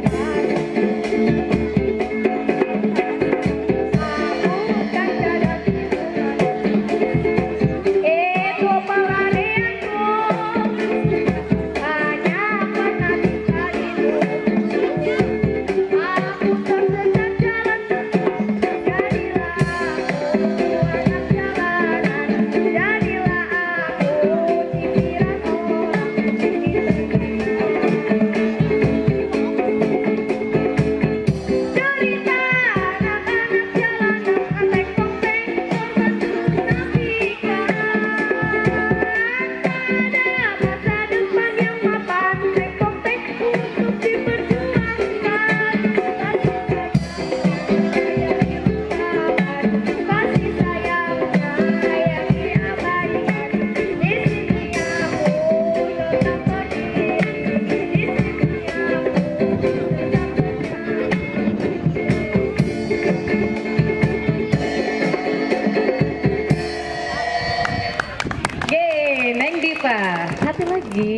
Yeah. Hati lagi